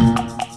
you.